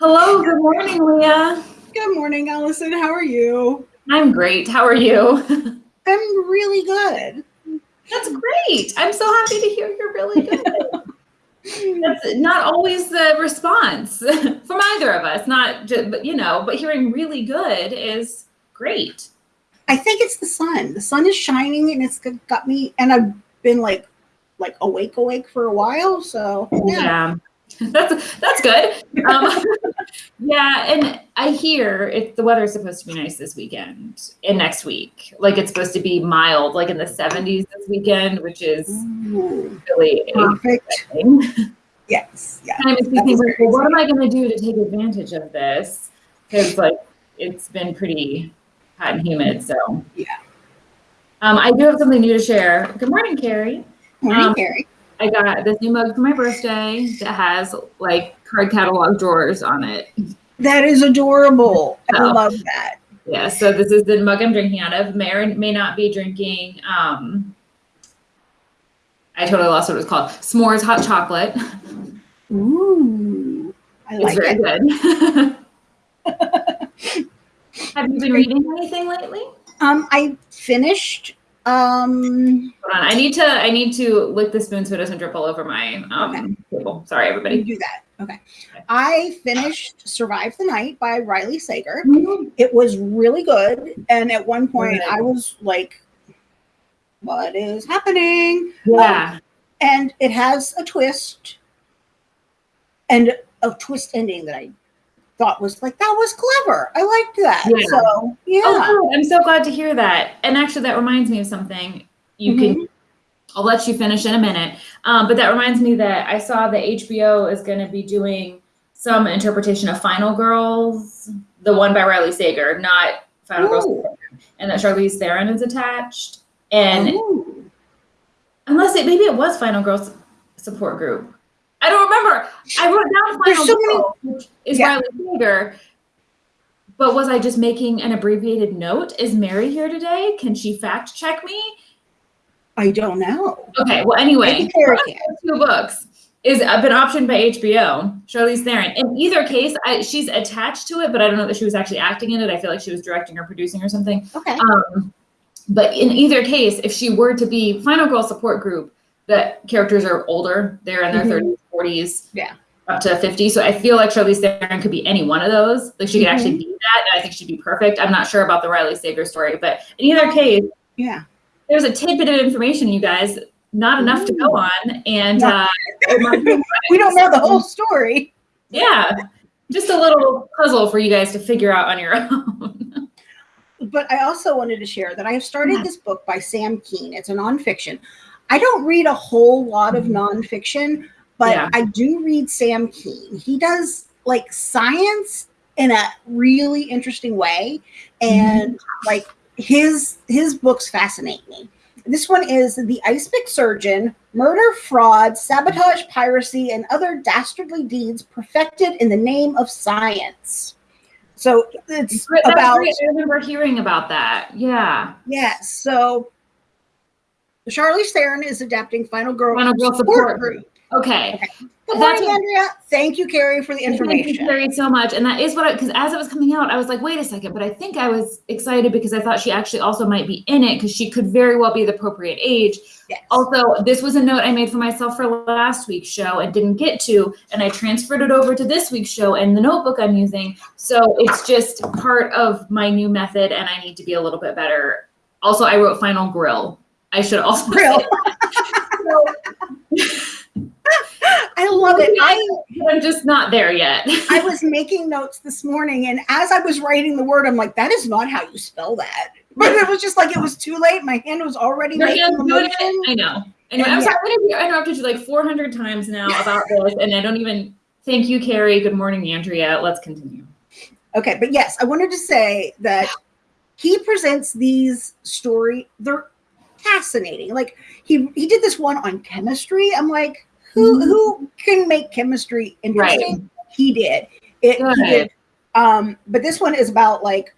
Hello, good morning, Leah. Good morning, Allison. How are you? I'm great. How are you? I'm really good. That's great. I'm so happy to hear you're really good. That's not always the response from either of us. Not just, but you know, but hearing really good is great. I think it's the sun. The sun is shining and it's got me, and I've been like, like awake, awake for a while. So yeah. yeah. that's that's good. Um, yeah, and I hear if the weather is supposed to be nice this weekend and next week. Like it's supposed to be mild, like in the 70s this weekend, which is Ooh, really perfect. exciting. Yes. Yeah. Kind of makes me That think, is like, well, what am I going to do to take advantage of this? Because like it's been pretty hot and humid. So Yeah. Um, I do have something new to share. Good morning, Carrie. Morning, Um, Carrie. I got this new mug for my birthday that has like card catalog drawers on it. That is adorable. I Oh. love that. Yeah, so this is the mug I'm drinking out of. May or may not be drinking. Um, I totally lost what it was called. S'mores hot chocolate. Ooh, I like It's very it. good. Have you been reading anything lately? Um, I finished. Um, Hold on, I need to. I need to lick the spoon so it doesn't drip all over my um, Okay. table. Sorry, everybody. do that. Okay. I finished "Survive the Night" by Riley Sager. Mhm. It was really good, and at one point. I was like, "What is happening?" Yeah, and it has a twist and a twist ending that I thought was like that was clever. I liked that. Yeah. So yeah. Oh. I'm so glad to hear that. And actually, that reminds me of something. You Mm-hmm. can. I'll let you finish in a minute. Um, but that reminds me that I saw that HBO is going to be doing some interpretation of Final Girls, the one by Riley Sager, not Final Girls, and that Charlize Theron is attached. And Ooh. unless it maybe it was Final Girls support group. I don't remember. I wrote down There's Final so many- which is Yeah. Riley Sager. But was I just making an abbreviated note? Is Mary here today? Can she fact check me? I don't know. Okay. Well, anyway, Maybe Kara can. two books is been optioned by HBO. Charlize Theron. In either case, I, she's attached to it, but I don't know that she was actually acting in it. I feel like she was directing or producing or something. Okay. Um, but in either case, if she were to be Final Girl support group, the characters are older. They're in their Mhm. 30s, 40s, Yeah. up to 50. So I feel like Charlize Theron could be any one of those. Like she could Mhm. actually be that, and I think she'd be perfect. I'm not sure about the Riley Sager story, but in either case, Yeah. there's a tidbit of information, you guys. Not enough to go on, and No. uh, it might be We don't know the whole story. yeah, just a little puzzle for you guys to figure out on your own. But I also wanted to share that I have started Yeah. this book by Sam Kean. It's a nonfiction. I don't read a whole lot of Mhm. nonfiction, but Yeah. I do read Sam Kean. He does like science in a really interesting way. And like his his books fascinate me. This one is The Icepick Surgeon, Murder, Fraud, Sabotage, Piracy, and Other Dastardly Deeds Perfected in the Name of Science. So it's that's about great. I remember hearing about that. Yeah, Yes. So Charlize Theron is adapting Final Girl, Final Girl support Group. okay. Okay. Good morning, what- Andrea. Thank you, Carrie, for the information. Thank you. Carrie, so much. And that is what I, because as it was coming out, I was like, wait a second, but I think I was excited because I thought she actually also might be in it because she could very well be the appropriate age. Yes. Also, this was a note I made for myself for last week's show and didn't get to, and I transferred it over to this week's show and the notebook I'm using. So it's just part of my new method, and I need to be a little bit better. Also, I wrote Final Grill. I should also that. I love it. I I'm just not there yet. I was making notes this morning, and as I was writing the word, I'm like, that is not how you spell that. But it was just like it was too late. My hand was already Your making the motion. it. I know. Anyway, And I'm yeah. sorry. I interrupted you like 400 times now about this, and I don't even. Thank you, Carrie. Good morning, Andrea. Let's continue. Okay, but yes, I wanted to say that he presents these story. They're fascinating. Like he he did this one on chemistry. I'm like, who Mhm. who can make chemistry interesting? He did. It he did. Um, but this one is about like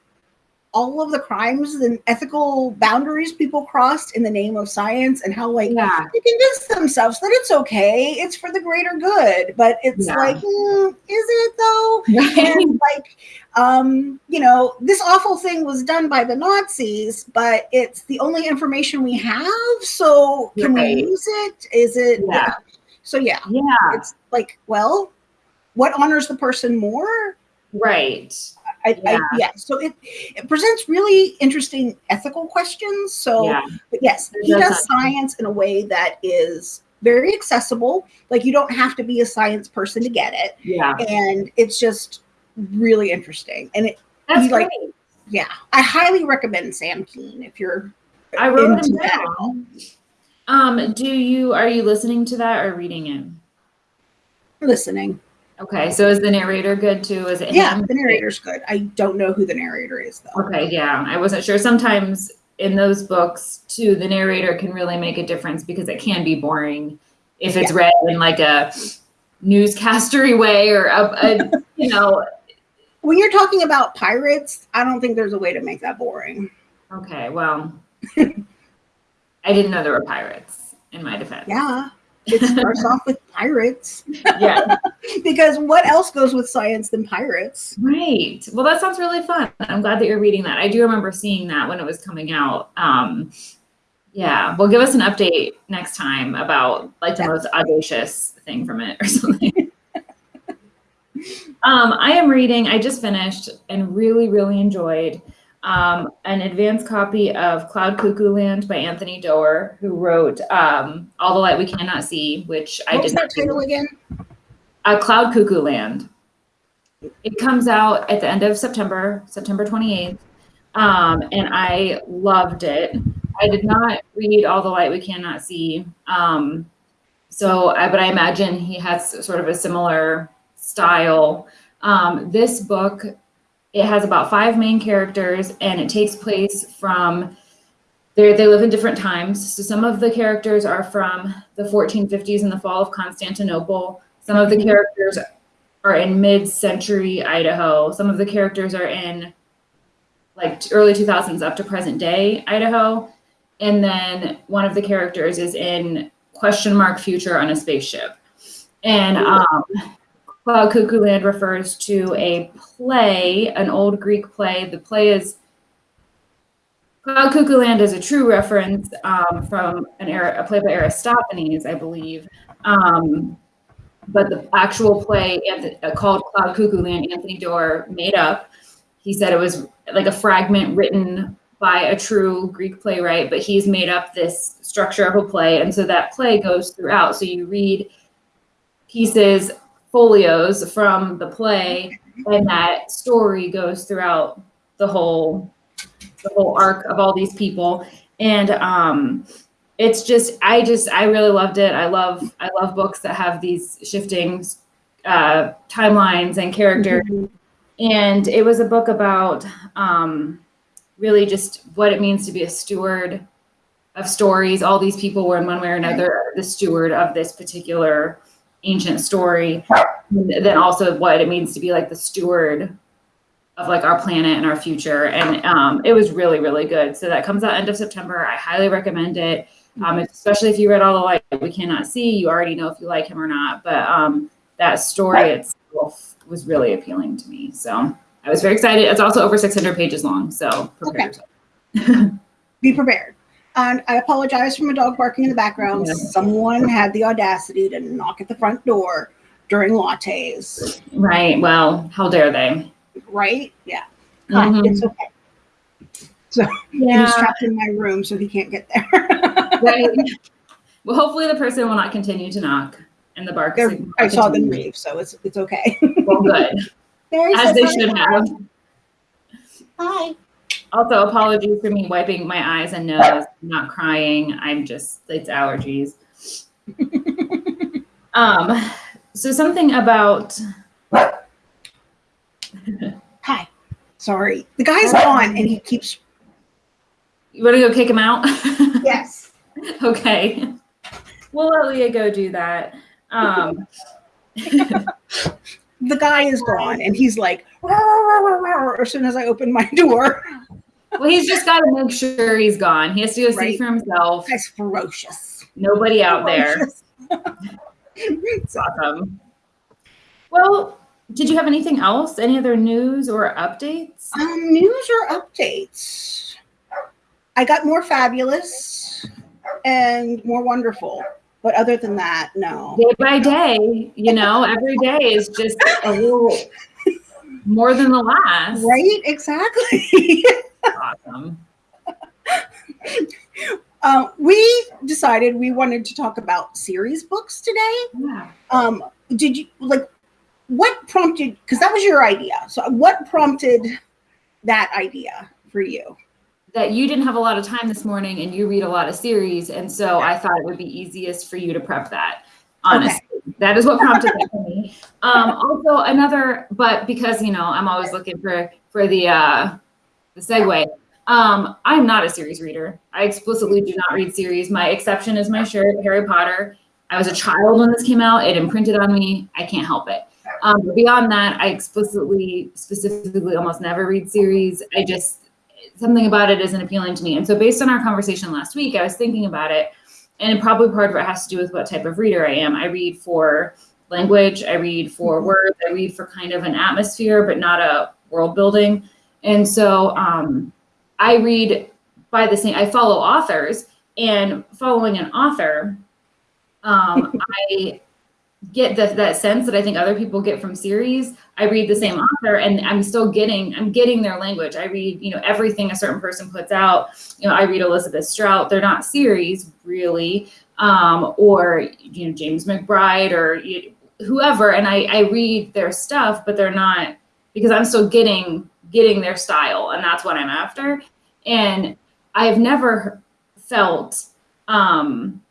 all of the crimes and ethical boundaries people crossed in the name of science and how like Yeah. they convince themselves that it's okay, it's for the greater good. But it's Yeah. like, mm, is it though? And like um you know this awful thing was done by the nazis but it's the only information we have so can Right. we use it is it Yeah. so yeah Yeah. it's like well what honors the person more Right. I, Yeah. I yeah so it it presents really interesting ethical questions so Yeah. yes he does science in a way that is very accessible like you don't have to be a science person to get it Yeah. and it's just really interesting and it That's like- yeah, I highly recommend Sam Kean if you're I wrote him that. down. Um, do you are you listening to that or reading it? listening. Okay, so is the narrator good too? Is it Yeah, him? the narrator's good. I don't know who the narrator is though. Okay, yeah, I wasn't sure. Sometimes in those books too, the narrator can really make a difference because it can be boring if it's read in like a newscastery way or a, a you know. When you're talking about pirates, I don't think there's a way to make that boring. Okay, well, I didn't know there were pirates in my defense. Yeah, it starts off with pirates Yeah, because what else goes with science than pirates? right. Well, that sounds really fun. I'm glad that you're reading that. I do remember seeing that when it was coming out. Um, yeah, well, give us an update next time about like the most audacious thing from it or something. um, I am reading. I just finished and really, really enjoyed um, an advanced copy of Cloud Cuckoo Land by Anthony Doerr, who wrote um, All the Light We Cannot See, which I What was did that not do. title again? Uh, Cloud Cuckoo Land. It comes out at the end of September, September 28th. Um, and I loved it. I did not read All the Light We Cannot See. Um, so, I, but I imagine he has sort of a similar style. Um, this book, it has about five main characters and it takes place from they they live in different times. So some of the characters are from the 1450s and the fall of Constantinople. Some of the Mhm. characters are in mid-century Idaho. Some of the characters are in like early 2000s up to present day Idaho. And then one of the characters is in question mark future on a spaceship. And um, Cloud Cuckoo Land refers to a play, an old Greek play. The play is Cloud Cuckoo Land is a true reference um, from an era, a play by Aristophanes, I believe. Um, but the actual play uh, called Cloud Cuckoo Land, Anthony Doerr made up. He said it was like a fragment written by a true Greek playwright, but he's made up this structure of a play. And so that play goes throughout. So you read pieces, folios from the play, and that story goes throughout the whole the whole arc of all these people. And um it's just I just I really loved it. I love I love books that have these shifting uh timelines and characters Mhm. and it was a book about um, really just what it means to be a steward of stories. All these people were in one way or another the steward of this particular ancient story. Then also what it means to be like the steward of like our planet and our future. And um, it was really, really good. So that comes out end of September. I highly recommend it. Um, especially if you read all the light we cannot see, you already know if you like him or not. But um, that story itself was really appealing to me. So I was very excited. It's also over 600 pages long. So prepare Okay. yourself. Be prepared. And I apologize for my dog barking in the background. Yeah. Someone had the audacity to knock at the front door during lattes, Right. Well, how dare they? right? Yeah. Hi, Mhm. It's okay. So he's trapped in my room, so he can't get there. Right. Well, hopefully the person will not continue to knock and the bark. They're- signal I saw them leave, so it's it's okay. Well, good. There As they should have. Hi. Also, apologies for me wiping my eyes and nose. I'm not crying. I'm just, it's allergies. um, so something about, Hi. Sorry. The guy's gone and he keeps you want to go kick him out? yes. okay. We'll let Leah go do that. Um, The guy is gone and he's like "Rawr, rawr, rawr, rawr," as soon as I open my door. Well, he's just got to make sure he's gone. He has to go see for himself. That's ferocious. Nobody out there. It's awesome. Well, did you have anything else? Any other news or updates? Um, news or updates? I got more fabulous and more wonderful. But other than that, no. Day by day, you know, every day is just a little more than the last. Right? Exactly. Awesome. uh, we decided we wanted to talk about series books today. Yeah. Um, did you like what prompted? Because that was your idea. So, what prompted that idea for you? That you didn't have a lot of time this morning and you read a lot of series. And so I thought it would be easiest for you to prep that. Honestly, that is what prompted that for me. Um, also another, but because, you know, I'm always looking for, for the, uh, the segue. Um, I'm not a series reader. I explicitly do not read series. My exception is my shirt, Harry Potter. I was a child when this came out. It imprinted on me. I can't help it. Um, beyond that, I explicitly, specifically, almost never read series. I just something about it isn't appealing to me. And so, based on our conversation last week, I was thinking about it, and probably part of it has to do with what type of reader I am. I read for language. I read for words. I read for kind of an atmosphere, but not a world building. And so, um, I read by the same. I follow authors, and following an author, um, I get the, that sense that I think other people get from series. I read the same author and I'm still getting, I'm getting their language. I read, you know, everything a certain person puts out. You know, I read Elizabeth Strout. They're not series really, um, or, you know, James McBride or you, whoever. And I, I read their stuff, but they're not because I'm still getting, getting their style and that's what I'm after. And I've never felt, um,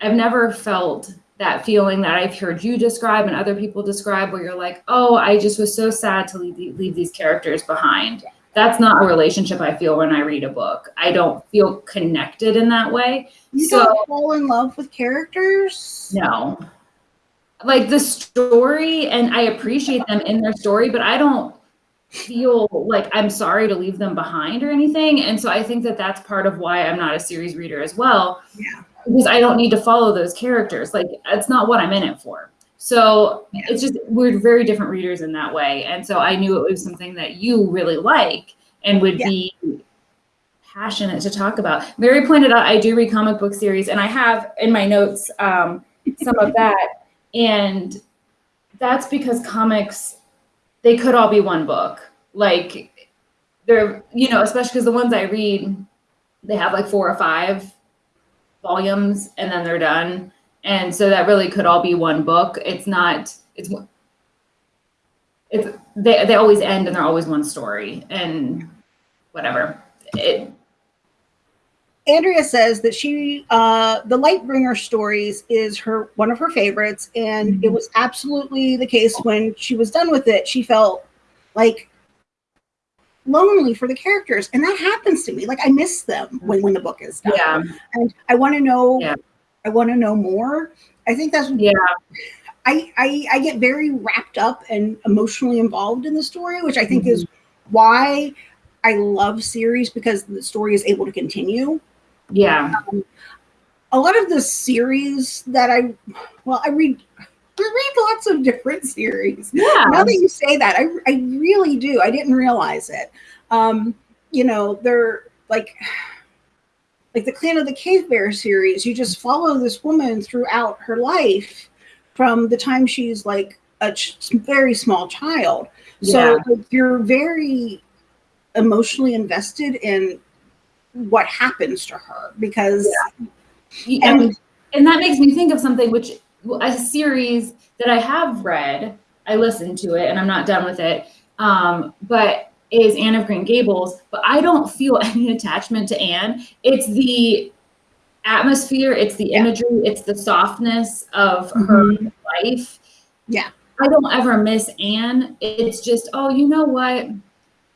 I've never felt that feeling that I've heard you describe and other people describe where you're like, oh, I just was so sad to leave, leave these characters behind. That's not a relationship I feel when I read a book. I don't feel connected in that way. You So- don't fall in love with characters? No. Like the story, and I appreciate them in their story, but I don't feel like I'm sorry to leave them behind or anything. And so I think that that's part of why I'm not a series reader as well. Yeah. Because I don't need to follow those characters. Like, that's not what I'm in it for. So Yeah. it's just, we're very different readers in that way. And so I knew it was something that you really like and would Yeah. be passionate to talk about. Mary pointed out I do read comic book series, and I have in my notes um, some of that. And that's because comics, they could all be one book. Like they're, you know, especially because the ones I read, they have like four or five volumes and then they're done. And so that really could all be one book. It's not, it's, it's, they, they always end and they're always one story and whatever. It, Andrea says that she, uh, the Lightbringer stories is her one of her favorites, and it was absolutely the case when she was done with it. She felt like lonely for the characters, and that happens to me. Like I miss them when when the book is done, yeah, and I want to know. Yeah. I want to know more. I think that's yeah, I, I I get very wrapped up and emotionally involved in the story, which I think is why I love series because the story is able to continue. Yeah, A lot of the series that I well, I read I read lots of different series. yeah. Now that you say that, I I really do. I didn't realize it. Um, you know, they're like like the Clan of the Cave Bear series, you just follow this woman throughout her life from the time she's like a very small child. So Yeah. like, you're very emotionally invested in what happens to her because and, and and that makes me think of something which a series that I have read. I listened to it and I'm not done with it. Um, but is Anne of Green Gables, but I don't feel any attachment to Anne. It's the atmosphere, it's the Yeah. imagery, it's the softness of her life. Yeah. I don't ever miss Anne. It's just, oh, you know what?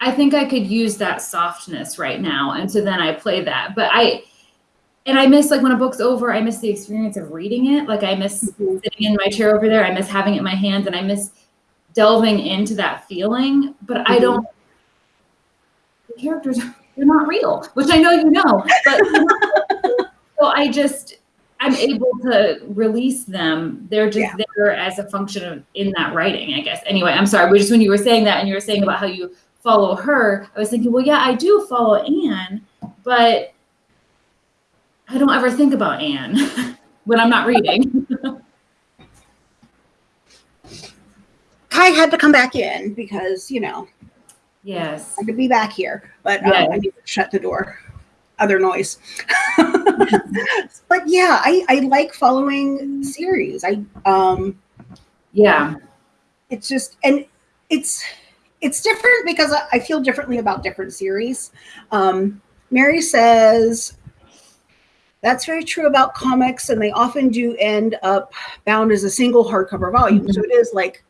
I think I could use that softness right now. And so then I play that. But I, and I miss like when a book's over, I miss the experience of reading it. Like I miss Mhm. sitting in my chair over there. I miss having it in my hands and I miss delving into that feeling. But I Mhm. don't, the characters, they're not real, which I know you know, but so I just I'm able to release them. They're just Yeah. there as a function of in that writing, I guess. Anyway, I'm sorry, but just when you were saying that and you were saying about how you follow her, I was thinking, well, yeah, I do follow Anne, but I don't ever think about Anne when I'm not reading. Kai had to come back in because you know yes. I could be back here, but um, I need to shut the door. Other noise. but yeah, I, I like following series. I um Yeah. it's just and it's it's different because I, I feel differently about different series. Um Mary says that's very true about comics, and they often do end up bound as a single hardcover volume. So it is like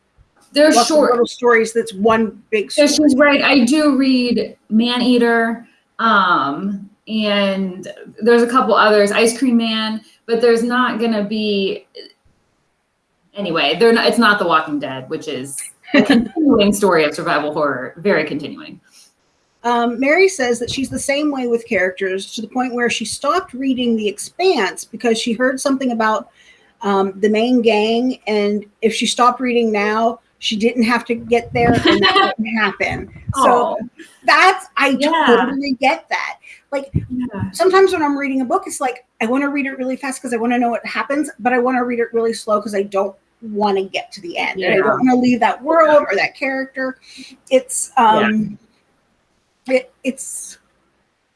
They're short. little stories that's one big So story. she's right. I do read Maneater, um, and there's a couple others, Ice Cream Man, but there's not gonna be. Anyway, they're not. It's not The Walking Dead, which is continuing story of survival horror, very continuing. Um, Mary says that she's the same way with characters to the point where she stopped reading The Expanse because she heard something about um, the main gang, and if she stopped reading now, she didn't have to get there, and that wouldn't happen. So that's I Yeah. totally get that. Like yeah. sometimes when I'm reading a book, it's like I want to read it really fast because I want to know what happens, but I want to read it really slow because I don't want to get to the end. And I don't want to leave that world or that character. It's um it, it's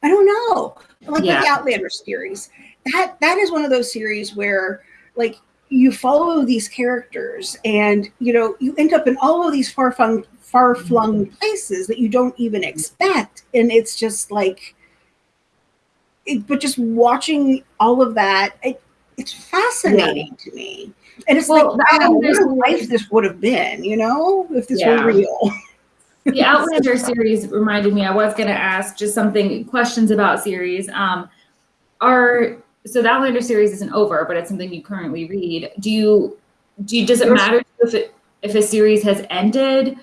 I don't know. Like Yeah. with the Outlander series. That that is one of those series where like you follow these characters and you know you end up in all of these far flung far flung places that you don't even expect and it's just like it, but just watching all of that it, it's fascinating to me and it's Well, like wow, what a life this would have been you know if this Yeah. were real the Outlander series reminded me. I was going to ask just something questions about series. Um, are so the Outlander series isn't over, but it's something you currently read. Do you do you, does it matter if it if a series has ended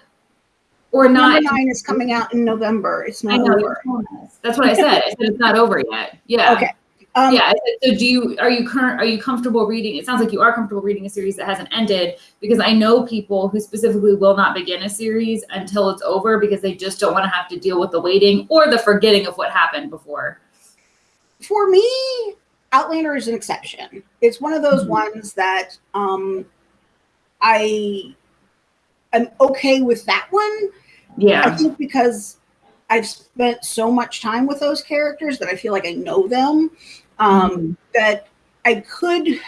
or number not? nine is coming out in november it's not know. over you told us. That's what I said. I said it's not over yet. Yeah. okay um, yeah. So do you are you current are you comfortable reading? It sounds like you are comfortable reading a series that hasn't ended because I know people who specifically will not begin a series until it's over because they just don't want to have to deal with the waiting or the forgetting of what happened before. for me, Outlander is an exception. It's one of those Mhm. ones that um, I am okay with that one. Yeah. I think because I've spent so much time with those characters that I feel like I know them. Um, Mhm. That I could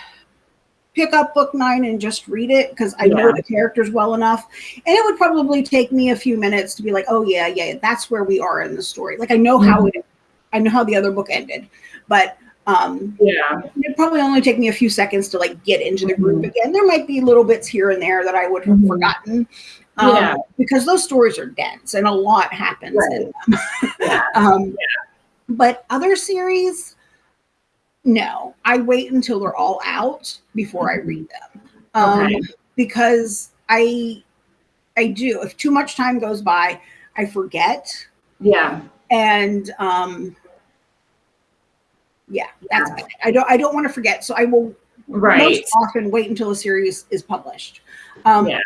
pick up book nine and just read it because I know the characters well enough. And it would probably take me a few minutes to be like, oh yeah, yeah, that's where we are in the story. Like I know how Mhm. it I know how the other book ended. But um Yeah. it'd probably only take me a few seconds to like get into the group Mhm. again. There might be little bits here and there that I would have Mhm. forgotten. Um, Yeah. because those stories are dense and a lot happens in them. Yeah. um, But other series, no, I wait until they're all out before I read them. Um, Okay. Because I, I do. If too much time goes by, I forget, Yeah. and um, yeah, that's bad. I don't. I don't want to forget, so I will Right. most often wait until a series is published. Um, Yeah.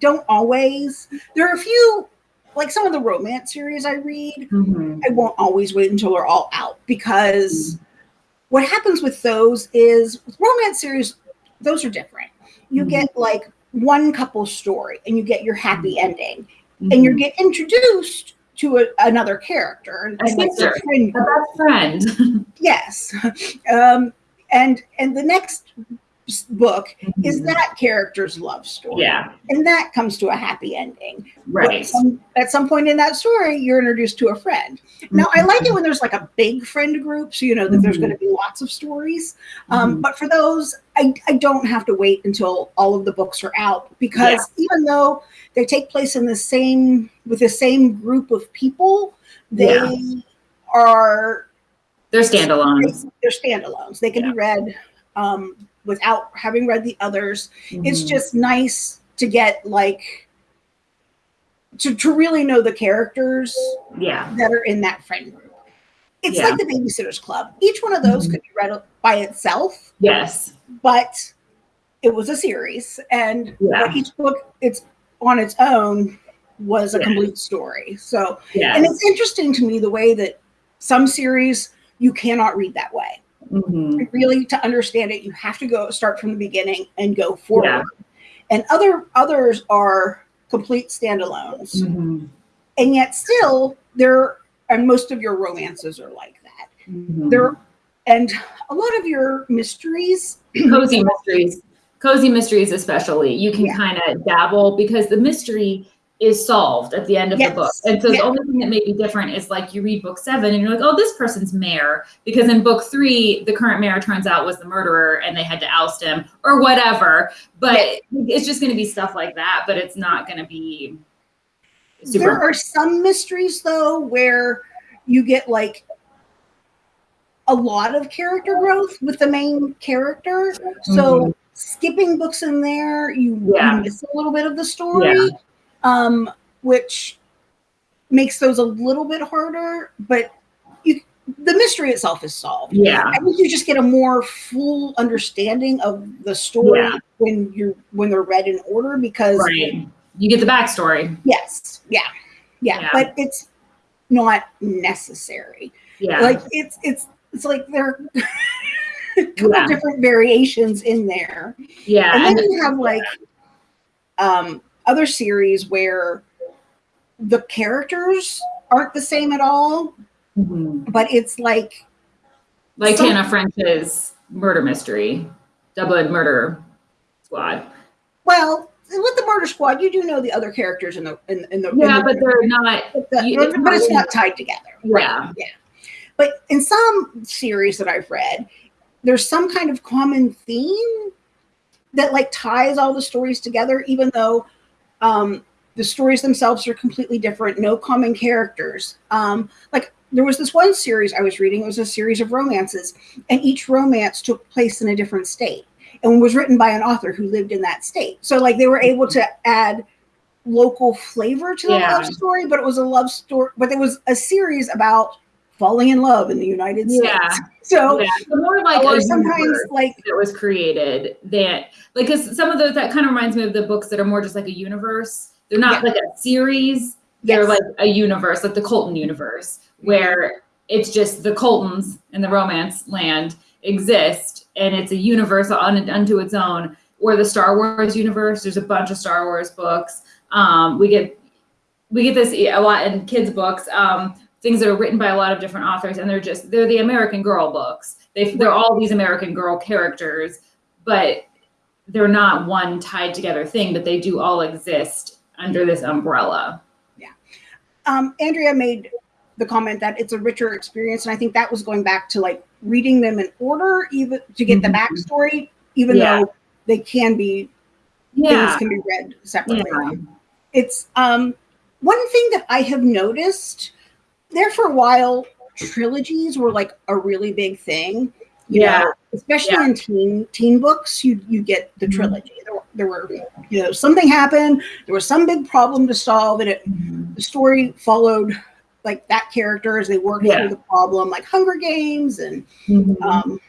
Don't always. There are a few, like some of the romance series I read. Mhm. I won't always wait until they're all out because what happens with those is with romance series, those are different. You Mhm. get like one couple story and you get your happy ending, and you Mhm. get introduced to a, another character A and like their sister. friend a best friend. yes um and and the next book is Mhm. that character's love story Yeah. and that comes to a happy ending Right. some- at some point in that story you're introduced to a friend now i like it Mm-hmm. when there's like a big friend group so you know that there's Mhm. going to be lots of stories um, Mhm. but for those I, I don't have to wait until all of the books are out because even though they take place in the same with the same group of people they Yeah. are They're standalones. they're standalones. They can be read um, without having read the others. It's Mhm. just nice to get like to, to really know the characters Yeah. that are in that friend group. It's Yeah. like the Babysitters Club. Each one of those Mhm. could be read by itself, Yes. but it was a series, and Yeah. each book it's on its own was a Yeah. complete story. So, Yeah. and it's interesting to me the way that some series you cannot read that way. Mhm. Really, to understand it, you have to go start from the beginning and go forward. Yeah. And other others are complete standalones, Mhm. and yet still there. And most of your romances are like that. Mhm. There, and a lot of your mysteries. cozy mysteries cozy mysteries especially you can Yeah. kind of dabble because the mystery is solved at the end of Yes. the book and so Yeah. the only thing that may be different is like you read book seven and you're like oh this person's mayor because in book three the current mayor turns out was the murderer and they had to oust him or whatever but Yes. it's just going to be stuff like that but it's not going to be super There are some mysteries though where you get like a lot of character growth with the main character. So mm-hmm. skipping books in there, you, you Yeah. miss a little bit of the story, um, which makes those a little bit harder. But you, the mystery itself is solved. yeah I think you just get a more full understanding of the story Yeah. when you're when they're read in order because right you get the backstory Yes. Yeah. yeah. Yeah. But it's not necessary. yeah Like it's it's it's like there are a couple Yeah. different variations in there. yeah And and then you have like um other series where the characters aren't the same at all, Mhm. but it's like like Some- Tana French's murder mystery, Dublin Murder Squad. well, with the murder squad, you do know the other characters in the in, in the in Yeah, the- but they're not. but, the- you- it's but it's not- not tied together. Yeah. Yeah. But in some series that I've read, there's some kind of common theme that like ties all the stories together, even though um, the stories themselves are completely different, no common characters. Um, like there was this one series I was reading, it was a series of romances, and each romance took place in a different state and was written by an author who lived in that state. So like they were able to add local flavor to the Yeah. love story, but it was a love story, but it was a series about falling in love in the United States. Yeah. So Yeah, the more like or sometimes like that was created that like because some of those that kind of reminds me of the books that are more just like a universe. They're not Yeah. like a series. They're Yes. like a universe, like the Colton universe, where it's just the Coltons and the romance land exist, and it's a universe on unto its own. Or the Star Wars universe. There's a bunch of Star Wars books. Um, we get we get this a lot in kids books. Um, things that are written by a lot of different authors, and they're just they're the American Girl books. They they're all these American Girl characters, but they're not one tied together thing. But they do all exist under this umbrella. um, Andrea made the comment that it's a richer experience, and I think that was going back to like reading them in order, even to get the Mhm. backstory, even Yeah. though they can be yeah. things can be read separately. yeah, It's um one thing that I have noticed there for a while, trilogies were like a really big thing. You Yeah. know, especially Yeah. in teen teen books, you you get the Mhm. trilogy. There, were- there were you know something happened, there was some big problem to solve, and it the story followed like that character as they worked Yeah. through the problem, like Hunger Games and Mhm. um,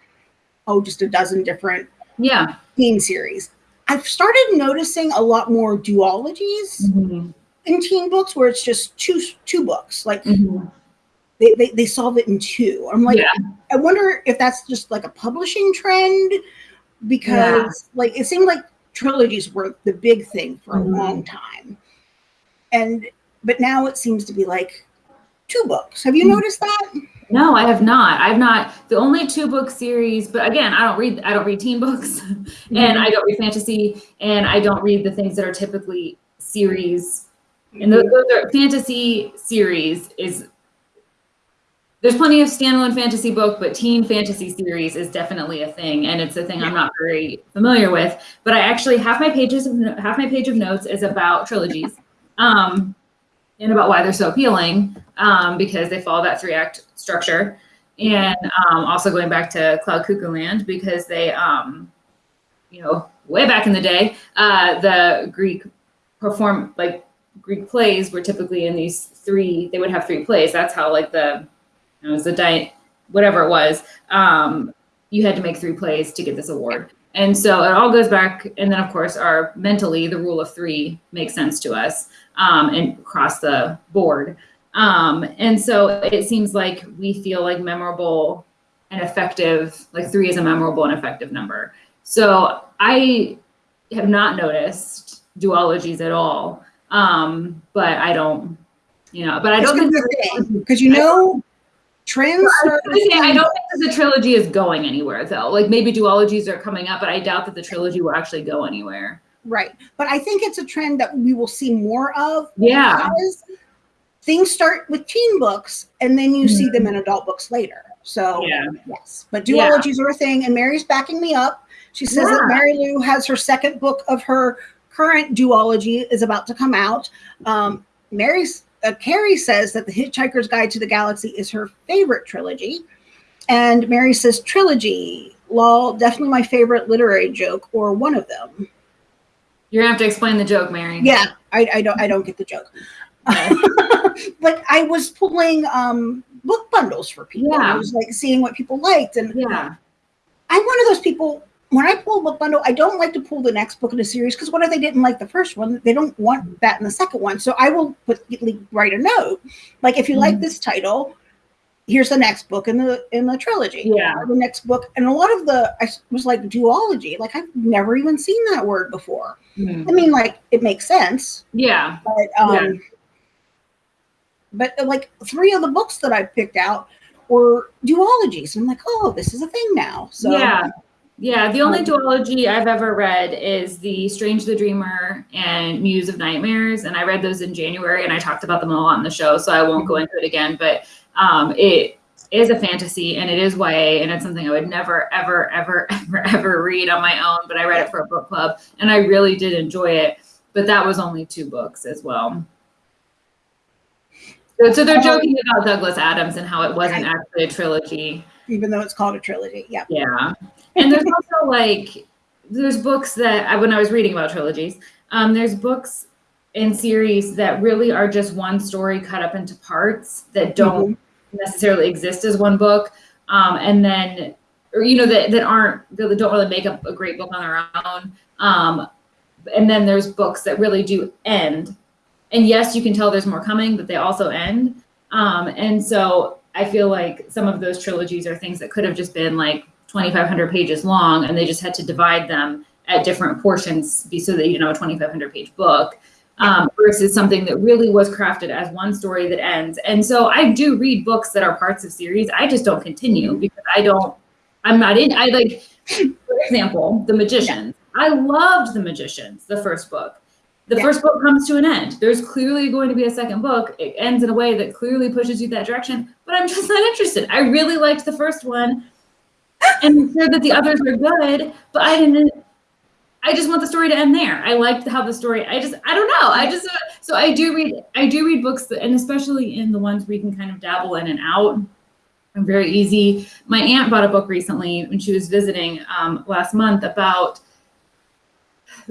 oh, just a dozen different yeah. teen series. I've started noticing a lot more duologies Mhm. In teen books where it's just two two books. Like Mhm. they, they, they solve it in two. I'm like, Yeah. I wonder if that's just like a publishing trend because like it seemed like trilogies were the big thing for Mhm. a long time. And but now it seems to be like two books. Have you Mhm. noticed that? No, I have not. I've not. The only two book series, but again, I don't read. I don't read teen books, and I don't read fantasy, and I don't read the things that are typically series. And those, those are fantasy series is. There's plenty of standalone fantasy book, but teen fantasy series is definitely a thing, and it's a thing I'm not very familiar with. But I actually half my pages of half my page of notes is about trilogies, um, and about why they're so appealing um, because they follow that three act structure. And um, also going back to Cloud Cuckoo Land because they, um, you know, way back in the day, uh, the Greek perform like Greek plays were typically in these three, they would have three plays. That's how like the, it was the di, whatever it was. Um, you had to make three plays to get this award. And so it all goes back. And then of course our mentally, the rule of three makes sense to us um, and across the board. Um, and so it seems like we feel like memorable and effective, like three is a memorable and effective number. So I have not noticed duologies at all. Um, but I don't, you know, but I don't think because you know trends. I, I don't think that the trilogy is going anywhere though. Like maybe duologies are coming up, but I doubt that the trilogy will actually go anywhere. Right. But I think it's a trend that we will see more of. Yeah. Things start with teen books and then you mm-hmm. see them in adult books later. So yeah. yes. But duologies yeah. are a thing and Mary's backing me up. She says yeah. that Marie Lu has her second book of her current duology is about to come out. Um, Mary's uh, Carrie says that The Hitchhiker's Guide to the Galaxy is her favorite trilogy. And Mary says trilogy, lol, definitely my favorite literary joke or one of them. You're gonna have to explain the joke, Mary. Yeah, I, I don't I don't get the joke. but I was pulling um, book bundles for people. Yeah. I was like seeing what people liked. And yeah. I'm one of those people when I pull a book bundle, I don't like to pull the next book in a series because what if they didn't like the first one? They don't want that in the second one. So I will put write a note. Like if you mm-hmm. like this title, here's the next book in the in the trilogy. Yeah. Or the next book. And a lot of the I was like duology. Like I've never even seen that word before. Mm-hmm. I mean, like it makes sense. Yeah. But um yeah. but like three of the books that I picked out were duologies. And I'm like, oh, this is a thing now. So yeah. Yeah, the only duology I've ever read is the Strange the Dreamer and Muse of Nightmares, and I read those in January, and I talked about them a lot on the show, so I won't go into it again. But um, it is a fantasy, and it is YA, and it's something I would never, ever, ever, ever, ever read on my own. But I read it for a book club, and I really did enjoy it. But that was only two books as well. So, so they're joking about Douglas Adams and how it wasn't actually a trilogy even though it's called a trilogy. Yeah. Yeah. And there's also like there's books that I when I was reading about trilogies, um, there's books and series that really are just one story cut up into parts that don't mm-hmm. necessarily exist as one book. Um, and then or you know that, that aren't really don't really make up a great book on their own. Um, and then there's books that really do end. And yes, you can tell there's more coming, but they also end. Um, and so I feel like some of those trilogies are things that could have just been like 2,500 pages long, and they just had to divide them at different portions be so that you have a 2,500 page book. Um, versus something that really was crafted as one story that ends. And so I do read books that are parts of series. I just don't continue because I don't, I'm not in, I like, for example, The Magicians. I loved The Magicians, the first book the yeah. first book comes to an end. There's clearly going to be a second book. It ends in a way that clearly pushes you that direction, but I'm just not interested. I really liked the first one and sure that the others are good, but I didn't. I just want the story to end there. I liked how the story. I just, I don't know. I just, so I do read, I do read books, that, and especially in the ones where you can kind of dabble in and out. I'm very easy. My aunt bought a book recently when she was visiting um, last month about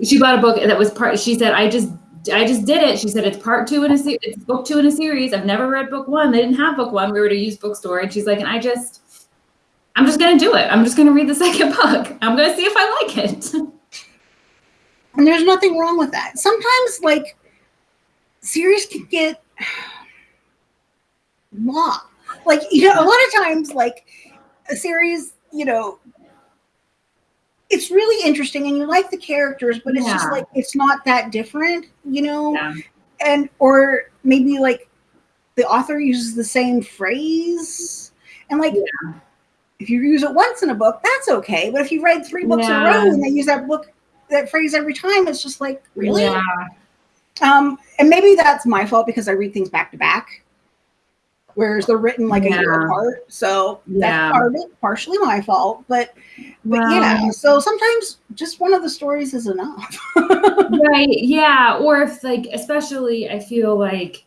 she bought a book that was part. She said, "I just, I just did it." She said, "It's part two in a series. It's book two in a series. I've never read book one. They didn't have book one. We were at a used bookstore, and she's like, and I just, I'm just gonna do it. I'm just gonna read the second book. I'm gonna see if I like it." And there's nothing wrong with that. Sometimes, like, series can get long. Like, you know, a lot of times, like, a series, you know, it's really interesting and you like the characters, but it's yeah. just like it's not that different, you know? Yeah. And or maybe like the author uses the same phrase. And like yeah. If you use it once in a book, that's okay. But if you read three books in a row and they use that book that phrase every time, it's just like, really? Yeah. Um, and maybe that's my fault because I read things back to back whereas they're written like yeah. a year apart. So yeah. that's part of it, partially my fault. But but yeah, so sometimes just one of the stories is enough. right. Yeah. Or if like especially I feel like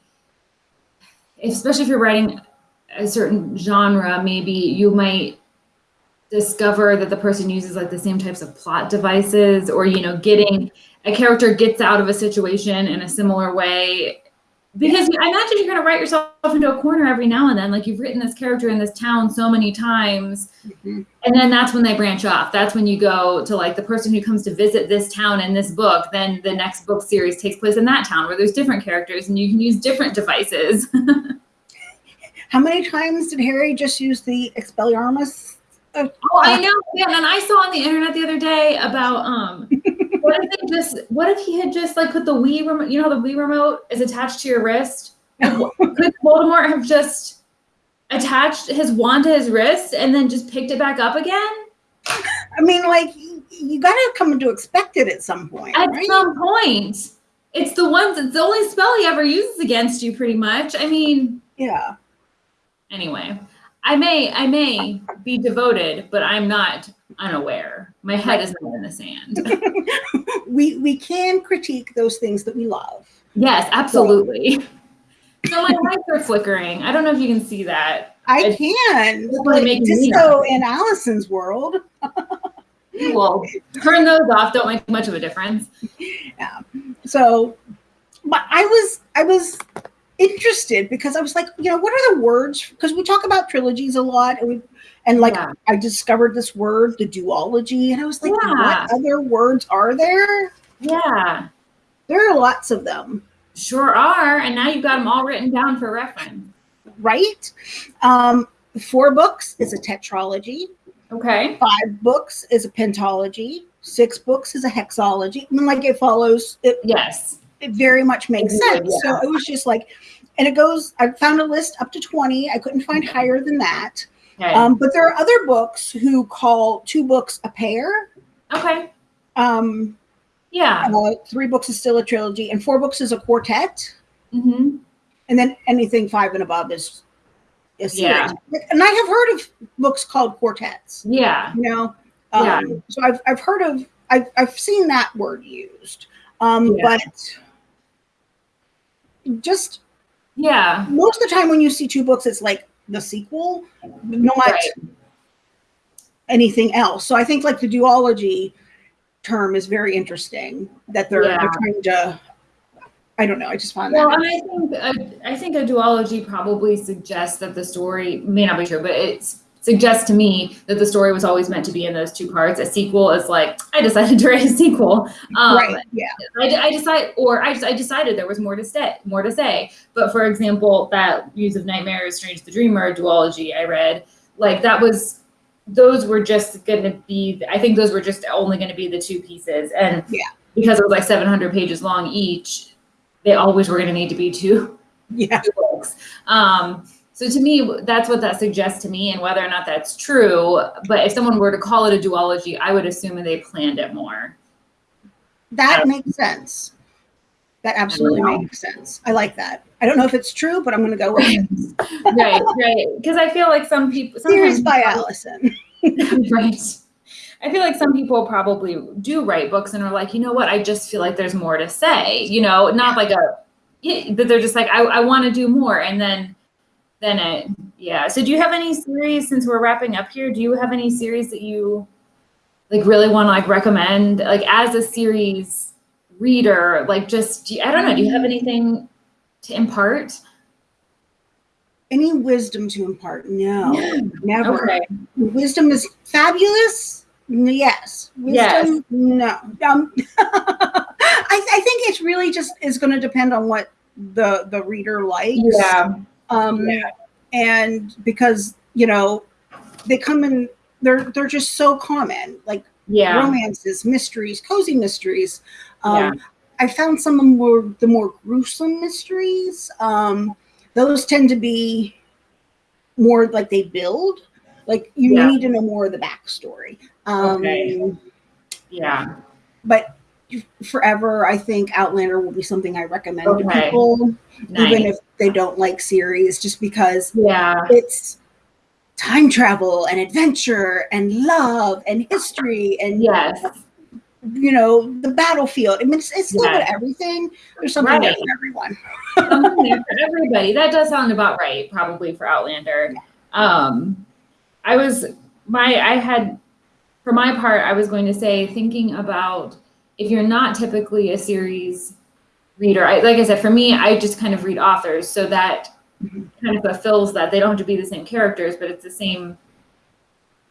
especially if you're writing a certain genre, maybe you might discover that the person uses like the same types of plot devices or you know getting a character gets out of a situation in a similar way because I imagine you're going to write yourself into a corner every now and then. Like you've written this character in this town so many times, Mhm. and then that's when they branch off. That's when you go to like the person who comes to visit this town in this book. Then the next book series takes place in that town where there's different characters and you can use different devices. How many times did Harry just use the Expelliarmus? Oh, I know. Yeah, and I saw on the internet the other day about um, what if they just, what if he had just like put the Wii remote, you know, how the Wii remote is attached to your wrist. Could Voldemort have just attached his wand to his wrist and then just picked it back up again? I mean, like you, you got to come to expect it at some point, At right? some point, it's the ones. It's the only spell he ever uses against you, pretty much. I mean, yeah. Anyway, I may, I may be devoted, but I'm not unaware. My head is not in the sand. We we can critique those things that we love. Yes, absolutely. So my lights are flickering. I don't know if you can see that. I It's- can. it's really making disco in Allison's world. Well, turn those off. Don't make much of a difference. Yeah. So, but I was I was interested because I was like, you know, what are the words? Because we talk about trilogies a lot, and we and like Yeah. I discovered this word, the duology, and I was like, Yeah. what other words are there? Yeah, There are lots of them, sure are. And now you've got them all written down for reference. right? Um, four books is a tetralogy. Okay. Five books is a pentology. Six books is a hexology. I mean, like it follows. It Yes. It very much makes sense. yeah. So it was just like, and it goes, I found a list up to 20. I couldn't find higher than that. Okay. Um, but there are other books who call two books a pair. okay. Um, Yeah. uh, three books is still a trilogy, and four books is a quartet. Mm-hmm. And then anything five and above is series. Yeah. And I have heard of books called quartets, Yeah. you know? Um, Yeah. So I've, I've heard of, I've, I've seen that word used. Um, Yeah. But just Yeah. most of the time when you see two books, it's like the sequel, not Right. anything else. So I think like the duology term is very interesting that they're, Yeah. they're trying to. I don't know. I just find Well, that. and I think a, I think a duology probably suggests that the story may not be true, but it suggests to me that the story was always meant to be in those two parts. A sequel is like I decided to write a sequel. Um, right. Yeah. I, I decide, or I, just, I decided there was more to say, more to say. But for example, that Muse of Nightmares, Strange the Dreamer duology I read, like that was, those were just going to be. I think those were just only going to be the two pieces, and Yeah. because it was like 700 pages long each, they always were going to need to be two Yeah. books. Um, so to me, that's what that suggests to me, and whether or not that's true. But if someone were to call it a duology, I would assume that they planned it more. That Um, makes sense. That absolutely makes sense. I like that. I don't know if it's true, but I'm going to go with it. right, right. Because I feel like some people Series sometimes by Allison. right. I feel like some people probably do write books and are like, you know what? I just feel like there's more to say. You know, not like a, yeah, but they're just like, I, I want to do more, and then, then it, yeah. So, do you have any series? Since we're wrapping up here, do you have any series that you like really want to like recommend, like as a series reader? Like, just do you- I don't know. Do you have anything to impart? Any wisdom to impart? No, never. Okay. Wisdom is fabulous. Yes. Wisdom, Yes. no. Um, I, I think it's really just is going to depend on what the the reader likes. Yeah. Um, Yeah. and because you know they come in, they're they're just so common, like Yeah. romances, mysteries, cozy mysteries. Um, Yeah. I found some of the more the more gruesome mysteries. Um, those tend to be more like they build. Like you Yeah. need to know more of the backstory. Um, Okay. Yeah. But forever, I think Outlander will be something I recommend to people, Nice. even if they don't like series, just because yeah. it's time travel and adventure and love and history and Yes. you know the battlefield. I mean, it's, it's a little bit Yes. of everything. There's something there Right. for everyone. Something there for everybody. That does sound about right, probably for Outlander. Um, I was my I had for my part, I was going to say thinking about if you're not typically a series reader, I, like I said, for me, I just kind of read authors, so that kind of fulfills that. They don't have to be the same characters, but it's the same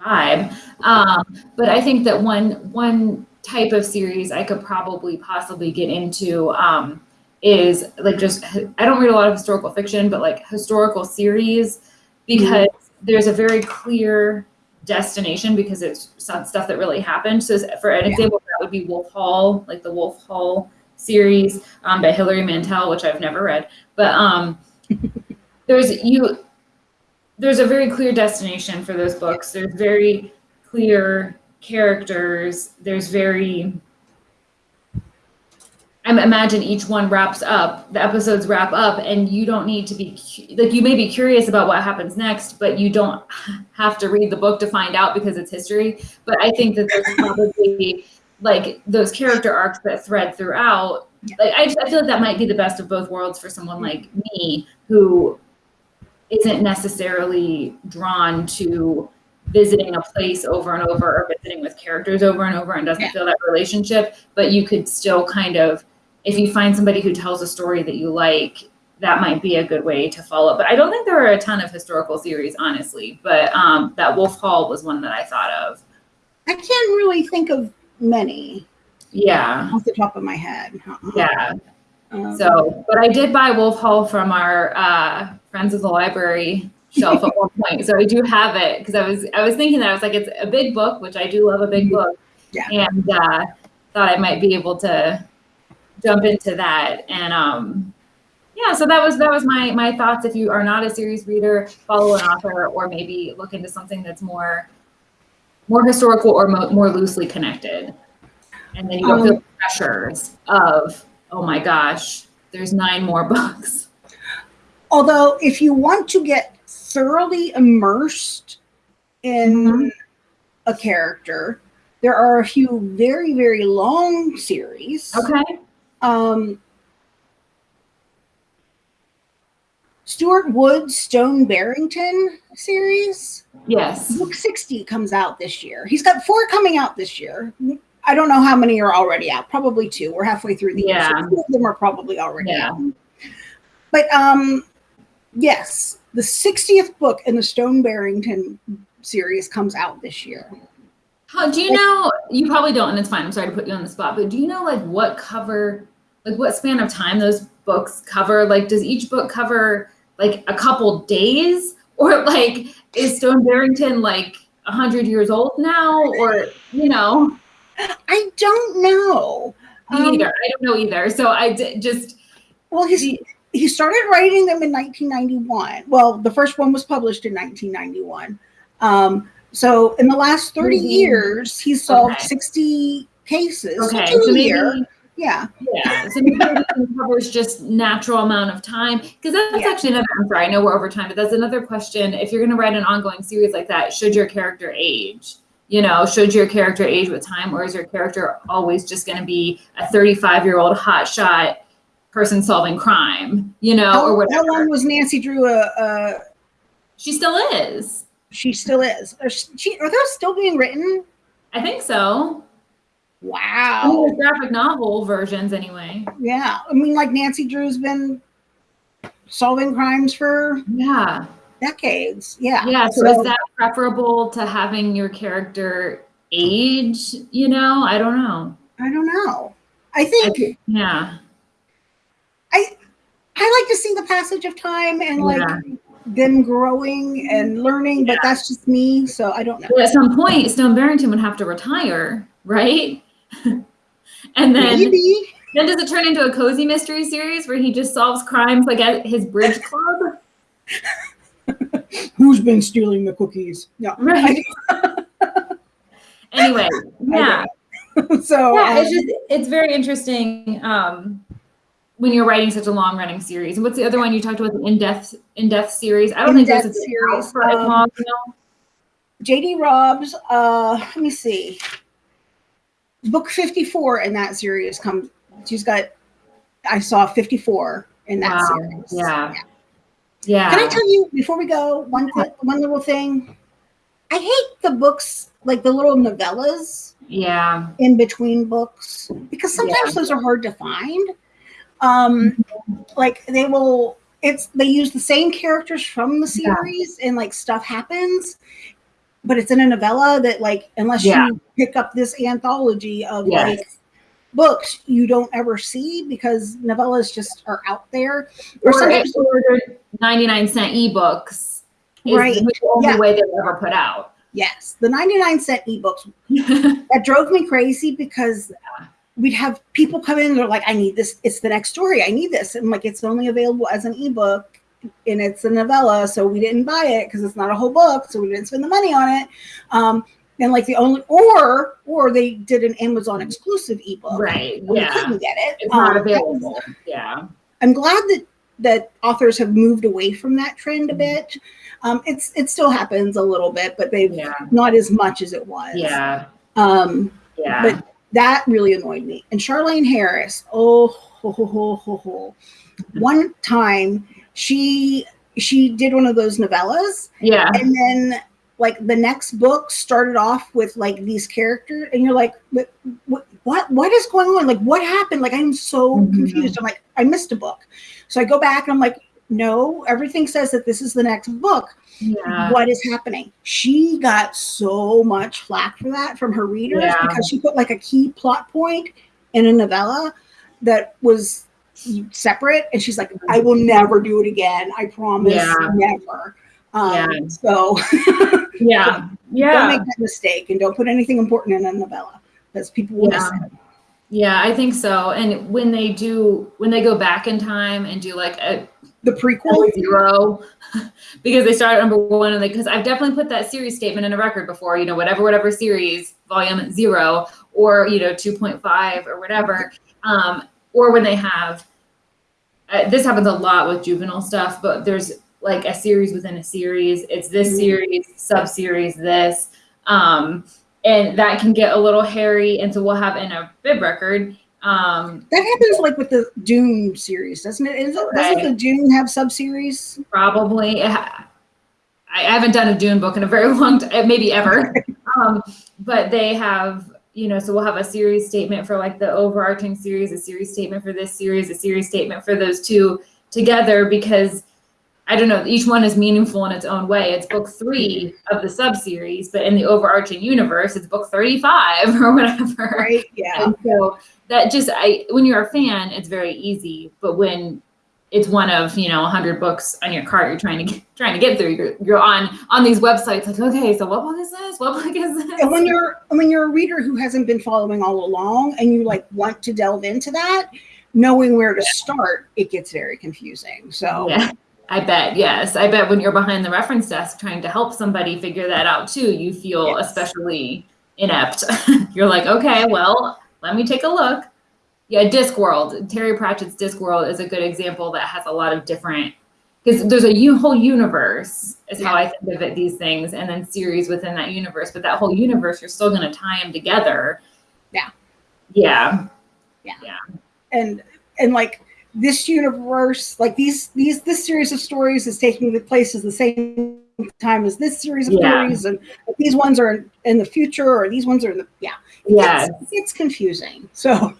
vibe. Um, but I think that one one type of series I could probably possibly get into um, is like just I don't read a lot of historical fiction, but like historical series because there's a very clear destination because it's stuff that really happened. So for an Yeah. example, that would be Wolf Hall, like the Wolf Hall series um, by Hilary Mantel, which I've never read, but um, there's you there's a very clear destination for those books. There's very clear characters. There's very I imagine each one wraps up, the episodes wrap up, and you don't need to be like you may be curious about what happens next, but you don't have to read the book to find out because it's history. But I think that there's probably like those character arcs that thread throughout. Like I, just, I feel like that might be the best of both worlds for someone like me who isn't necessarily drawn to visiting a place over and over or visiting with characters over and over and doesn't Yeah. feel that relationship but you could still kind of if you find somebody who tells a story that you like that might be a good way to follow but i don't think there are a ton of historical series honestly but um, that wolf hall was one that i thought of I can't really think of many yeah off the top of my head. Yeah Um, So, but I did buy Wolf Hall from our uh, friends of the library shelf at one point. So I do have it because I was I was thinking that I was like it's a big book, which I do love a big book, Yeah. and uh, thought I might be able to jump into that. And um, yeah, so that was that was my my thoughts. If you are not a series reader, follow an author, or maybe look into something that's more more historical or mo- more loosely connected, and then you don't feel Um, the pressures of oh my gosh, there's nine more books. although, if you want to get thoroughly immersed in Mhm. a character, there are a few very, very long series. Okay. Um, Stuart Woods' Stone Barrington series. Yes. Book 60 comes out this year. He's got four coming out this year. I don't know how many are already out. Probably two. We're halfway through the year. Yeah. So two of them are probably already Yeah. out. But um, yes, the 60th book in the Stone Barrington series comes out this year. How do you know? You probably don't, and it's fine. I'm sorry to put you on the spot, but do you know like what cover, like what span of time those books cover? Like, does each book cover like a couple days, or like is Stone Barrington like a hundred years old now, or you know? I don't know. Me Um, either. I don't know either. So I d- just Well, he's, he started writing them in 1991. Well, the first one was published in 1991. Um, so in the last 30 Mhm. years, he solved Okay. 60 cases. okay. So maybe year. Yeah. Yeah, so covers just natural amount of time because that's Yeah. actually another. I'm sorry, I know we're over time, but that's another question. If you're going to write an ongoing series like that, should your character age? You know, should your character age with time, or is your character always just going to be a 35 year old hotshot person solving crime? You know, How, or how long was Nancy Drew a, a she still is. she still is. Are she are those still being written? I think so. I mean, Wow. graphic novel versions anyway. Yeah. I mean, like Nancy Drew's been solving crimes for Yeah. decades. Yeah. Yeah, so, is that preferable to having your character age? You know, I don't know. I don't know. I I think thi- yeah, I I like to see the passage of time and like Yeah. them growing and learning, but that's just me. So I don't know. but at some point, Stone Barrington would have to retire, right? and then, Maybe. then does it turn into a cozy mystery series where he just solves crimes like at his bridge club? Who's been stealing the cookies? No. Right. anyway, yeah. so yeah um, it's just it's very interesting um when you're writing such a long running series and what's the other one you talked about the in-depth in-depth series i don't think there's a series, for um, long you know? JD Robbs, uh, let me see. Book 54 in that series comes she's got I saw 54 in that Wow. series. yeah yeah Can I tell you before we go one th- one little thing? I hate the books like the little novellas Yeah. in between books because sometimes Yeah. those are hard to find. Um, like they will, it's they use the same characters from the Yeah. series and like stuff happens, but it's in a novella that like unless Yeah. you pick up this anthology of Yes. like books you don't ever see because novellas just are out there. Or Or, sometimes or 99 cent ebooks. Is Right. the only Yeah. way they're ever put out. yes, the 99 cent ebooks that drove me crazy because we'd have people come in and they're like, I need this. It's the next story. I need this. And like, it's only available as an ebook and it's a novella. So we didn't buy it because it's not a whole book. So we didn't spend the money on it. Um, and like the only, or, or they did an Amazon exclusive ebook. right. and We Yeah. couldn't get it. It's not Um, available. Yeah. I'm glad that that authors have moved away from that trend a bit. Um, it's it still happens a little bit, but they've Yeah. not as much as it was. Yeah. Um, Yeah. but that really annoyed me. And Charlaine Harris, oh, ho, ho, ho, ho, ho. one time she she did one of those novellas, yeah. and then like the next book started off with like these characters, and you're like, what what what, is going on? Like what happened? Like I'm so Mhm. confused. I'm like, I missed a book, so I go back and I'm like. No, everything says that this is the next book Yeah. what is happening. She got so much flack for that from her readers Yeah. because she put like a key plot point in a novella that was separate, and she's like, "I will never do it again. I promise, Yeah. never." Um, Yeah. So Yeah. yeah. don't make that mistake, and don't put anything important in a novella because people will miss Yeah. it. Yeah, I think so. And when they do, when they go back in time and do like a The prequel, zero, because they start at number one, and because I've definitely put that series statement in a record before. You know, whatever, whatever series, volume zero, or you know, two point five or whatever. Um, or when they have, uh, this happens a lot with juvenile stuff, but there's like a series within a series. It's this Mhm. series, sub series, this. Um, and that can get a little hairy. And so we'll have in a bib record. Um, that happens like with the Dune series, doesn't it? Is it doesn't the Dune have sub series? probably. I haven't done a Dune book in a very long time, maybe ever. um, but they have, you know, so we'll have a series statement for like the overarching series, a series statement for this series, a series statement for those two together because I don't know, each one is meaningful in its own way. It's book three of the sub series, but in the overarching universe, it's book 35 or whatever. Right? Yeah. And so that just I when you're a fan, it's very easy. But when it's one of you know 100 books on your cart you're trying to get, trying to get through. You're, you're on on these websites like okay so what book is this? What book is this? And when you're when you're a reader who hasn't been following all along and you like want to delve into that knowing where to start it gets very confusing. So yeah i bet yes. I bet when you're behind the reference desk trying to help somebody figure that out too you feel Yes. especially inept. You're like okay well let me take a look yeah discworld. Terry pratchett's discworld is a good example that has a lot of different because there's a whole universe is how i think of it these things and then series within that universe but that whole universe you're still going to tie them together. Yeah. yeah. Yeah. and and like this universe like these these this series of stories is taking the place at the same time as this series of Yeah. stories and these ones are in the future or these ones are in the yeah. Yeah it's, it's confusing. So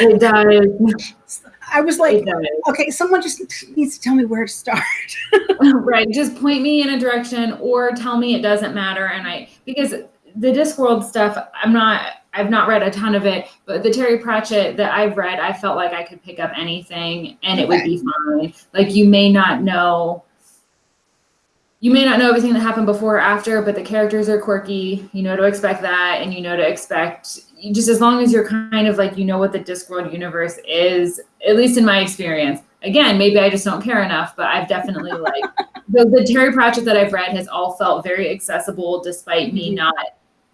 it does. I was like okay someone just needs to tell me where to start. Right just point me in a direction or tell me it doesn't matter and i because the discworld stuff i'm not i've not read a ton of it but the terry pratchett that i've read i felt like i could pick up anything and it would be fine. Like you may not know you may not know everything that happened before or after but the characters are quirky you know to expect that and you know to expect just as long as you're kind of like you know what the discworld universe is at least in my experience again maybe i just don't care enough but i've definitely like the, the terry pratchett that i've read has all felt very accessible despite me Mhm. not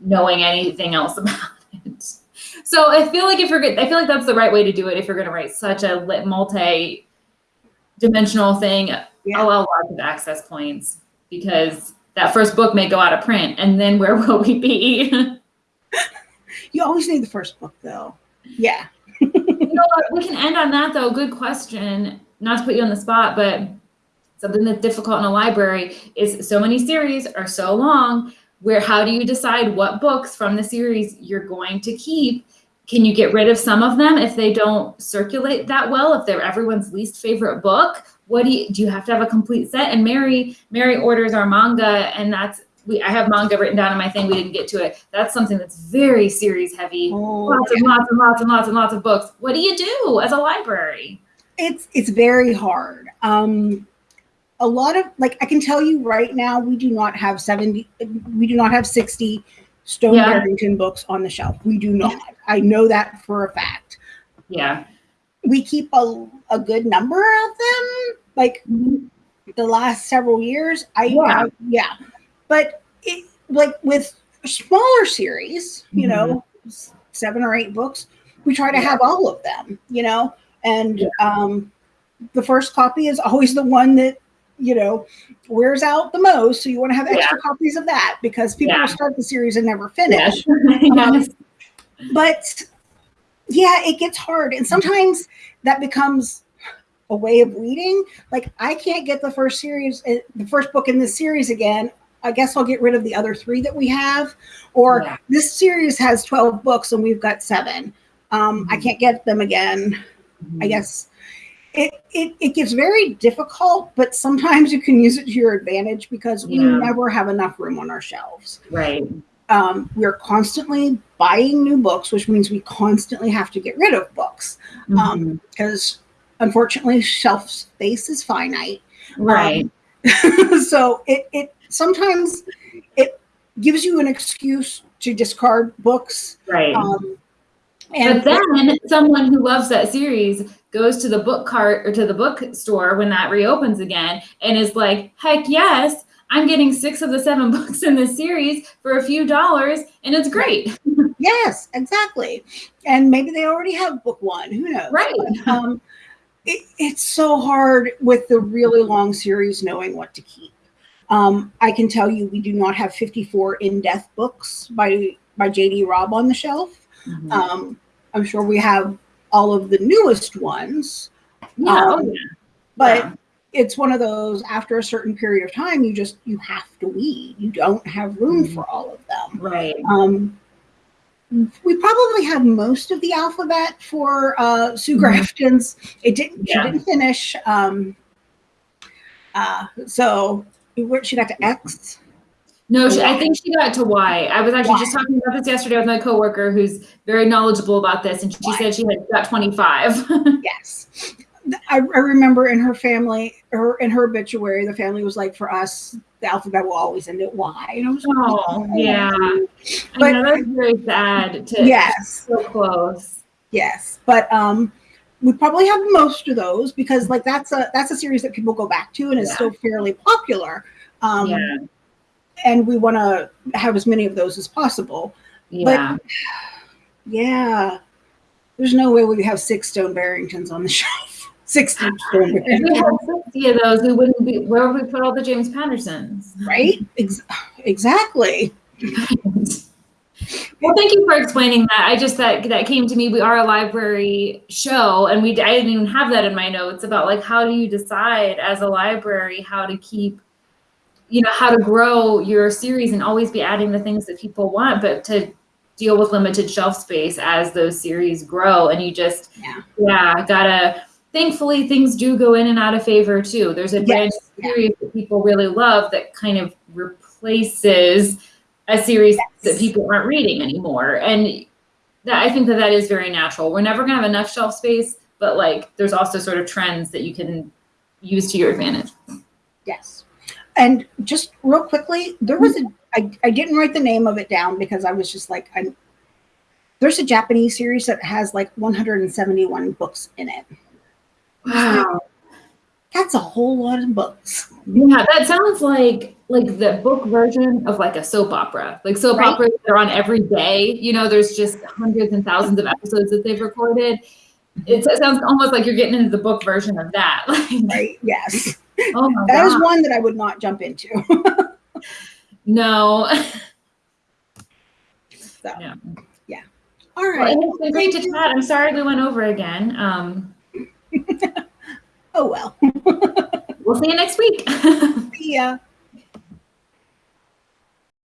knowing anything else about it so i feel like if you're good i feel like that's the right way to do it if you're going to write such a lit multi dimensional thing Yeah. allow lots of access points because that first book may go out of print and then where will we be you always need the first book though yeah you know what? We can end on that though. Good question. Not to put you on the spot, but something that's difficult in a library is so many series are so long. where how do you decide what books from the series you're going to keep? Can you get rid of some of them if they don't circulate that well? If they're everyone's least favorite book, what do you do? You have to have a complete set. And Mary, Mary orders our manga, and that's we. I have manga written down in my thing. We didn't get to it. That's something that's very series heavy. Oh, Lots and lots and lots and lots and lots of books. What do you do as a library? it's it's very hard. Um, a lot of like I can tell you right now, we do not have seventy. We do not have sixty Stone Yeah. Barrington books on the shelf. We do not. I know that for a fact. Yeah. We keep a, a good number of them, like the last several years. I Yeah. I- yeah, but it like with smaller series, you know, seven or eight books, we try to Yeah. have all of them, you know, and Yeah. um, the first copy is always the one that you know wears out the most. So you want to have extra copies of that because people Yeah. will start the series and never finish Yes. but yeah, it gets hard. And sometimes that becomes a way of reading. Like I can't get the first series, uh, the first book in this series again. I guess I'll get rid of the other three that we have. Or Yeah. this series has 12 books and we've got seven. Um, I Mhm. can't get them again. I guess it, it it gets very difficult, but sometimes you can use it to your advantage because we never have enough room on our shelves Right. um, we're constantly buying new books, which means we constantly have to get rid of books um, because unfortunately shelf space is finite. right. so it, it sometimes it gives you an excuse to discard books. right. Um, But and then someone who loves that series goes to the book cart or to the bookstore when that reopens again and is like, heck yes, I'm getting six of the seven books in this series for a few dollars and it's great. yes, exactly. And maybe they already have book one. Who knows? Right. um, it, it's so hard with the really long series knowing what to keep. Um, I can tell you we do not have 54 In Death books by by JD Robb on the shelf. Mhm. Um, I'm sure we have all of the newest ones, yeah. oh, um, yeah. but Yeah. it's one of those after a certain period of time you just you have to weed. You don't have room Mhm. for all of them. Right. Um, we probably have most of the alphabet for uh, Sue Mhm. Grafton's. It didn't. Yeah. She didn't finish. Um, uh, so where she got to X. No, she, I think she got to Y. I was actually just talking about this yesterday with my coworker who's very knowledgeable about this, and she Y. said she had got 25. Yes, I, I remember in her family, her in her obituary, the family was like, for us, the alphabet will always end at Y. And I was like, oh, yeah. But- I that's very sad to yes, so close. yes, but um. We probably have most of those because, like, that's a that's a series that people go back to and is Yeah. still fairly popular. Um, yeah. and we want to have as many of those as possible. Yeah. Yeah, there's no way we have six Stone Barringtons on the shelf. Sixty If we had 60 of those, we wouldn't be, where would we put all the James Pattersons? right? Ex- exactly. Well, thank you for explaining that. I just that that came to me. We are a library show, and we I didn't even have that in my notes about like how do you decide as a library how to keep, you know, how to grow your series and always be adding the things that people want, but to deal with limited shelf space as those series grow, and you just Yeah. yeah gotta. Thankfully, things do go in and out of favor too. There's a Yes, brand yeah. new series that people really love that kind of replaces a series that people aren't reading anymore. And that I think that that is very natural. We're never gonna have enough shelf space, but like there's also sort of trends that you can use to your advantage. Yes. And just real quickly, there was a mm-hmm. I, I didn't write the name of it down because I was just like I'm there's a Japanese series that has like 171 books in it. Wow. That's a whole lot of books. Yeah, that sounds like like the book version of like a soap opera. Like soap Right. operas that are on every day. You know, there's just hundreds and thousands of episodes that they've recorded. It sounds almost like you're getting into the book version of that. Like, Right? Yes. oh my That is god. one that I would not jump into. No. So, Yeah. yeah. All Well, it's been great to chat. I'm sorry we went over again. Um, Oh well. we'll see you next week. See ya.